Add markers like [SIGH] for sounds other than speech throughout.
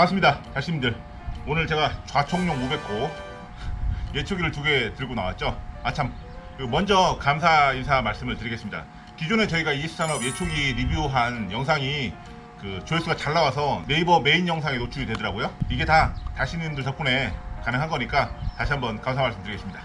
반갑습니다. 달심님들. 오늘 제가 좌총용 500호 예초기를 두 개 들고 나왔죠. 아참. 먼저 감사 인사 말씀을 드리겠습니다. 기존에 저희가 ES산업 예초기 리뷰한 영상이 그 조회수가 잘 나와서 네이버 메인 영상에 노출이 되더라고요. 이게 다 달심님들 덕분에 가능한 거니까 다시 한번 감사 말씀 드리겠습니다.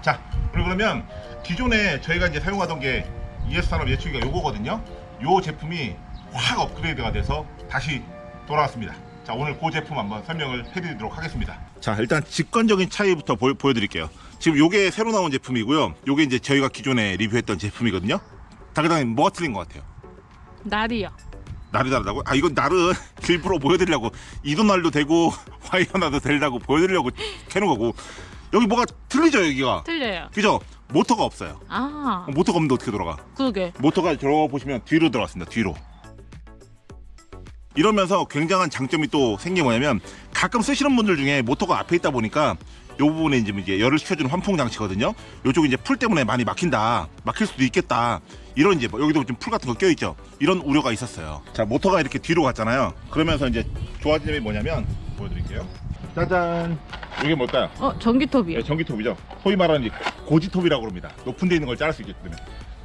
자 그리고 그러면 기존에 저희가 이제 사용하던 게 ES산업 예초기가 요거거든요. 요 제품이 확 업그레이드가 돼서 다시 돌아왔습니다. 자 오늘 그 제품 한번 설명을 해드리도록 하겠습니다. 자 일단 직관적인 차이부터 보, 여드릴게요. 지금 요게 새로 나온 제품이고요. 요게 이제 저희가 기존에 리뷰했던 제품이거든요. 다그당히 뭐가 틀린 것 같아요? 날이요. 날이 다르다고? 아 이건 날은 [LAUGHS] 일부러 보여드리려고 이도 날도 되고 [LAUGHS] 화이어나도 되려고 보여드리려고 캐는 거고. 여기 뭐가 틀리죠 여기가? 틀려요. 그죠? 모터가 없어요. 아, 모터가 없는데 어떻게 돌아가? 그러게. 모터가 들어보시면 뒤로 들어갔습니다 뒤로 이러면서 굉장한 장점이 또 생긴 게 뭐냐면 가끔 쓰시는 분들 중에 모터가 앞에 있다 보니까 요 부분에 이제 이제 열을 식혀주는 환풍 장치거든요 요쪽이 이제 풀 때문에 많이 막힌다 막힐 수도 있겠다 이런 이제 뭐 여기도 좀 풀 같은 거 껴있죠 이런 우려가 있었어요 자 모터가 이렇게 뒤로 갔잖아요 그러면서 이제 좋아진 점이 뭐냐면 보여드릴게요 짜잔 이게 뭘까요 어, 전기톱이요. 네, 전기톱이죠. 소위 말하는 고지톱이라고 합니다. 높은 데 있는 걸 자를 수 있게끔.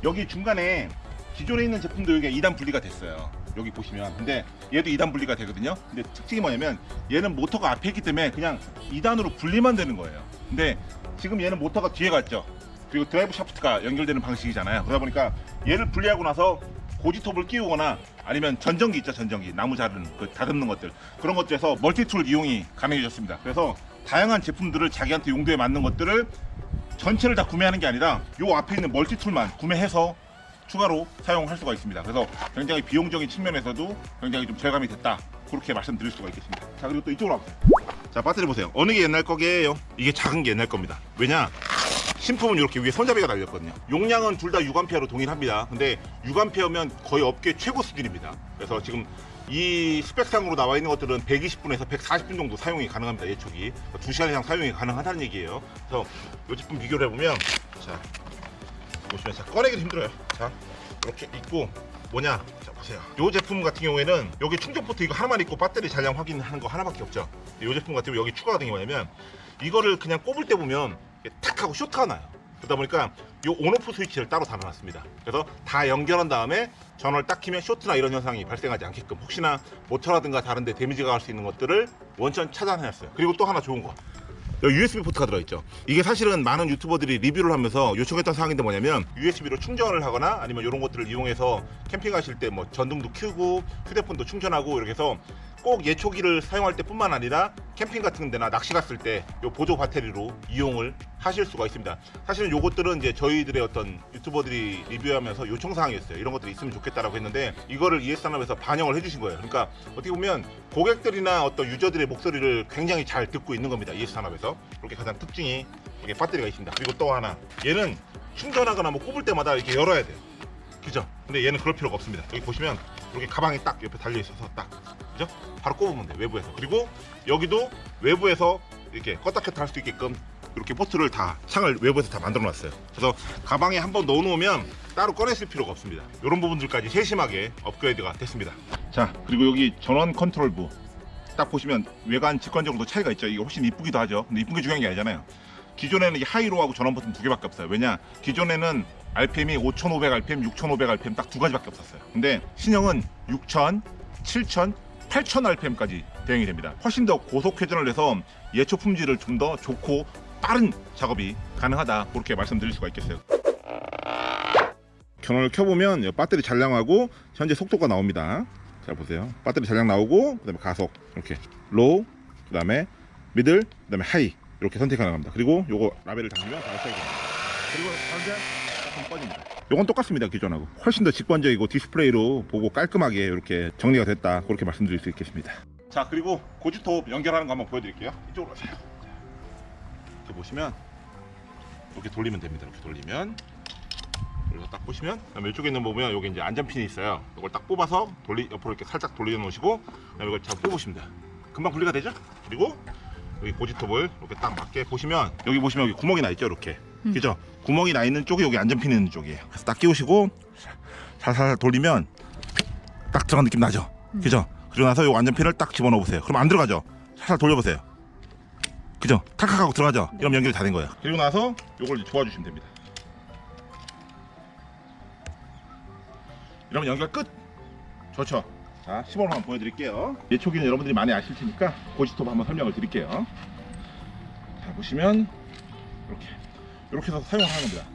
여기 중간에 기존에 있는 제품도 여기가 2단 분리가 됐어요. 여기 보시면. 근데 얘도 2단 분리가 되거든요. 근데 특징이 뭐냐면 얘는 모터가 앞에 있기 때문에 그냥 2단으로 분리만 되는 거예요. 근데 지금 얘는 모터가 뒤에 갔죠. 그리고 드라이브 샤프트가 연결되는 방식이잖아요. 그러다 보니까 얘를 분리하고 나서 고지톱을 끼우거나 아니면 전정기 있죠 전정기 나무 자르는 그 다듬는 것들 그런 것들에서 멀티툴 이용이 가능해졌습니다 그래서 다양한 제품들을 자기한테 용도에 맞는 것들을 전체를 다 구매하는 게 아니라 요 앞에 있는 멀티툴만 구매해서 추가로 사용할 수가 있습니다. 그래서 굉장히 비용적인 측면에서도 굉장히 좀 절감이 됐다. 그렇게 말씀드릴 수가 있겠습니다. 자 그리고 또 이쪽으로 와보세요. 자 배터리 보세요. 어느 게 옛날 거게요? 이게 작은 게 옛날 겁니다. 왜냐? 신품은 이렇게 위에 손잡이가 달렸거든요. 용량은 둘 다 6A로 동일합니다. 근데 6A면 거의 업계 최고 수준입니다. 그래서 지금 이 스펙상으로 나와 있는 것들은 120분에서 140분 정도 사용이 가능합니다 예초기. 2시간 이상 사용이 가능하다는 얘기예요. 그래서 이 제품 비교를 해보면 자 보시면 자 꺼내기도 힘들어요. 자 이렇게 있고 뭐냐? 자 보세요. 이 제품 같은 경우에는 여기 충전 포트 이거 하나만 있고 배터리 잔량 확인하는 거 하나밖에 없죠. 이 제품 같은 경우 여기 추가가 된 게 뭐냐면 이거를 그냥 꼽을 때 보면 탁 하고 쇼트가 나요. 그러다 보니까 이 온오프 스위치를 따로 달아놨습니다. 그래서 다 연결한 다음에 전원을 딱 키면 쇼트나 이런 현상이 발생하지 않게끔 혹시나 모터라든가 다른데 데미지가 갈 수 있는 것들을 원천 차단해놨어요. 그리고 또 하나 좋은 거 여기 USB 포트가 들어있죠. 이게 사실은 많은 유튜버들이 리뷰를 하면서 요청했던 사항인데 뭐냐면 USB로 충전을 하거나 아니면 이런 것들을 이용해서 캠핑하실 때 뭐 전등도 켜고 휴대폰도 충전하고 이렇게 해서 꼭 예초기를 사용할 때 뿐만 아니라 캠핑 같은 데나 낚시 갔을 때요 보조 배터리로 이용을 하실 수가 있습니다. 사실은 요것들은 이제 저희들의 어떤 유튜버들이 리뷰하면서 요청사항이었어요. 이런 것들이 있으면 좋겠다라고 했는데 이거를 ES산업에서 반영을 해주신 거예요. 그러니까 어떻게 보면 고객들이나 어떤 유저들의 목소리를 굉장히 잘 듣고 있는 겁니다. ES산업에서. 그렇게 가장 특징이 이게 배터리가 있습니다. 그리고 또 하나 얘는 충전하거나 뭐 꼽을 때마다 이렇게 열어야 돼요. 그죠? 근데 얘는 그럴 필요가 없습니다. 여기 보시면 이렇게 가방이 딱 옆에 달려 있어서 딱 그죠? 바로 꼽으면 돼 외부에서. 그리고 여기도 외부에서 이렇게 껐다 켰다 할 수 있게끔 이렇게 포트를 다 창을 외부에서 다 만들어 놨어요. 그래서 가방에 한번 넣어 놓으면 따로 꺼냈을 필요가 없습니다. 이런 부분들까지 세심하게 업그레이드가 됐습니다. 자 그리고 여기 전원 컨트롤부. 딱 보시면 외관 직관적으로도 차이가 있죠. 이게 훨씬 이쁘기도 하죠. 근데 이쁜 게 중요한 게 아니잖아요. 기존에는 이 하이로하고 전원 버튼 두 개밖에 없어요. 왜냐 기존에는 RPM이 5500 RPM, 6500 RPM 딱 두 가지밖에 없었어요. 근데 신형은 6000, 7000, 8000 RPM까지 대응이 됩니다. 훨씬 더 고속 회전을 해서 예초 품질을 좀 더 좋고 빠른 작업이 가능하다. 그렇게 말씀드릴 수가 있겠어요. 전원을 켜보면 배터리 잔량하고 현재 속도가 나옵니다. 자 보세요. 배터리 잔량 나오고 그 다음에 가속 이렇게 low 그 다음에 middle 그 다음에 high 이렇게 선택 가능합니다. 그리고 요거 레버를 당기면 바로 시작이 됩니다. 그리고 현재 조금 꺼집니다. 요건 똑같습니다 기존하고. 훨씬 더 직관적이고 디스플레이로 보고 깔끔하게 이렇게 정리가 됐다. 그렇게 말씀드릴 수 있겠습니다. 자 그리고 고지톱 연결하는 거 한번 보여드릴게요. 이쪽으로 오세요 이렇게 보시면 이렇게 돌리면 됩니다. 이렇게 돌리면. 그래서 딱 보시면 이쪽에 있는 거 보면 여기 이제 안전핀이 있어요. 이걸 딱 뽑아서 돌리 옆으로 이렇게 살짝 돌려 놓으시고 그다음에 이걸 잘 돼요. 금방 분리가 되죠? 그리고 여기 고지톱을 이렇게 딱 맞게 보시면 여기 보시면 여기 구멍이 나 있죠? 이렇게. 음. 그죠? 구멍이 나 있는 쪽이 여기 안전핀 있는 쪽이에요. 그래서 딱 끼우시고 살살 돌리면 딱 들어간 느낌 나죠? 음. 그죠? 그리고 나서 요 안전핀을 딱 집어넣어 보세요. 그럼 안 들어가죠. 살살 돌려보세요. 그죠? 탈칵하고 들어가죠. 이러면 연결이 다 된 거예요. 그리고 나서 요걸 이제 조아주시면 됩니다. 이러면 연결 끝. 좋죠. 자, 시범을 한번 보여드릴게요. 예초기는 여러분들이 많이 아실 테니까 고지톱 한번 설명을 드릴게요. 자, 보시면 이렇게 이렇게 해서 사용을 하는 겁니다.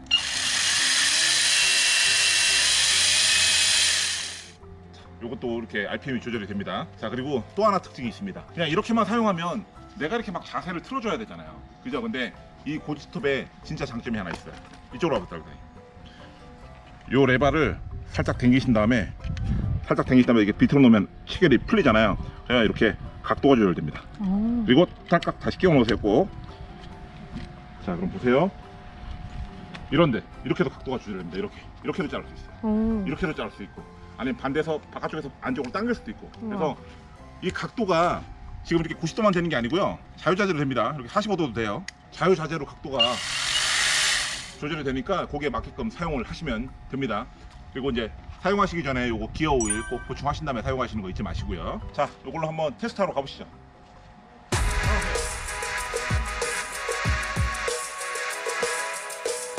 요것도 이렇게 RPM이 조절이 됩니다. 자 그리고 또 하나 특징이 있습니다. 그냥 이렇게만 사용하면 내가 이렇게 막 자세를 틀어줘야 되잖아요. 그죠? 근데 이 고지톱에 진짜 장점이 하나 있어요. 이쪽으로 와보세요. 요 레바를 살짝 당기신 다음에 살짝 당기신 다음에 이게 비틀어 놓으면 시계이 풀리잖아요. 그냥 이렇게 각도가 조절됩니다. 어. 그리고 딱딱 다시 끼워 놓으세요 꼭. 자 그럼 보세요. 이런데 이렇게도 각도가 조절됩니다. 이렇게 이렇게도 자를 수 있어요. 어. 이렇게도 자를 수 있고 아니면 반대서 바깥쪽에서 안쪽으로 당길 수도 있고 그래서 우와. 이 각도가 지금 이렇게 90도만 되는 게 아니고요. 자유자재로 됩니다. 이렇게 45도도 돼요. 자유자재로 각도가 조절이 되니까 거기에 맞게끔 사용을 하시면 됩니다. 그리고 이제 사용하시기 전에 요거 기어 오일 꼭 보충하신 다음에 사용하시는 거 잊지 마시고요. 자 요걸로 한번 테스트하러 가보시죠.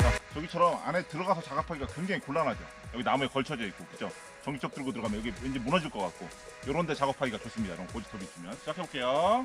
자, 저기처럼 안에 들어가서 작업하기가 굉장히 곤란하죠. 여기 나무에 걸쳐져 있고, 그죠? 전기적 들고 들어가면 여기 왠지 무너질 것 같고, 요런 데 작업하기가 좋습니다. 이런 고지톱이 있으면. 시작해볼게요.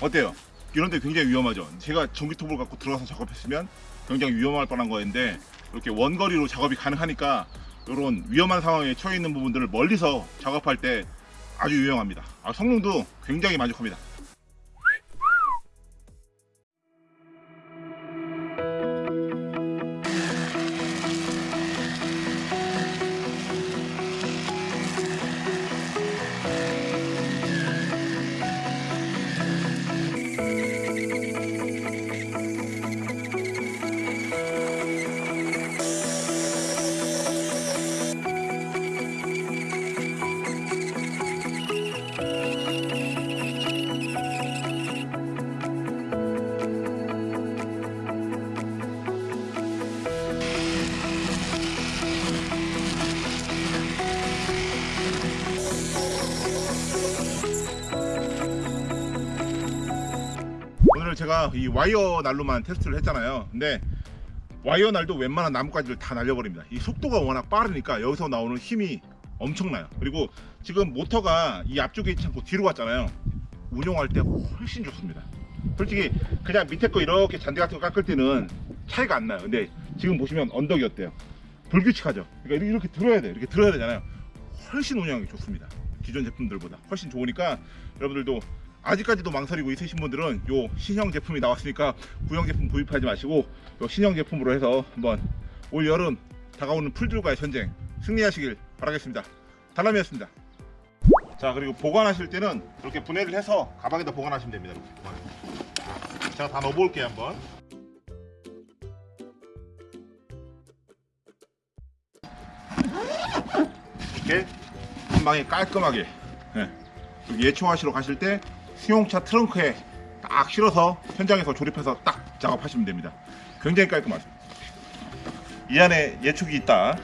어때요? 이런 데 굉장히 위험하죠. 제가 전기톱을 갖고 들어가서 작업했으면 굉장히 위험할 뻔한 거였는데 이렇게 원거리로 작업이 가능하니까 이런 위험한 상황에 처해 있는 부분들을 멀리서 작업할 때 아주 유용합니다. 아, 성능도 굉장히 만족합니다. 제가 이 와이어 날로만 테스트를 했잖아요. 근데 와이어 날도 웬만한 나뭇가지를 다 날려버립니다. 이 속도가 워낙 빠르니까 여기서 나오는 힘이 엄청나요. 그리고 지금 모터가 이 앞쪽에 있지 않고 뒤로 갔잖아요. 운용할 때 훨씬 좋습니다. 솔직히 그냥 밑에 거 이렇게 잔디 같은 거 깎을 때는 차이가 안 나요. 근데 지금 보시면 언덕이 어때요? 불규칙하죠. 그러니까 이렇게 들어야 돼. 이렇게 들어야 되잖아요. 훨씬 운영이 좋습니다. 기존 제품들보다 훨씬 좋으니까 여러분들도 아직까지도 망설이고 있으신 분들은 요 신형 제품이 나왔으니까 구형 제품 구입하지 마시고 요 신형 제품으로 해서 한번 올 여름 다가오는 풀들과의 전쟁 승리하시길 바라겠습니다. 달람이었습니다. 자 그리고 보관하실 때는 이렇게 분해를 해서 가방에다 보관하시면 됩니다. 이렇게. 제가 다 넣어볼게요 한번. 이렇게 한 방에 깔끔하게 예. 여기 예초하시러 가실 때 수용차 트렁크에 딱 실어서 현장에서 조립해서 딱 작업하시면 됩니다. 굉장히 깔끔하죠. 이 안에 예촉이 있다.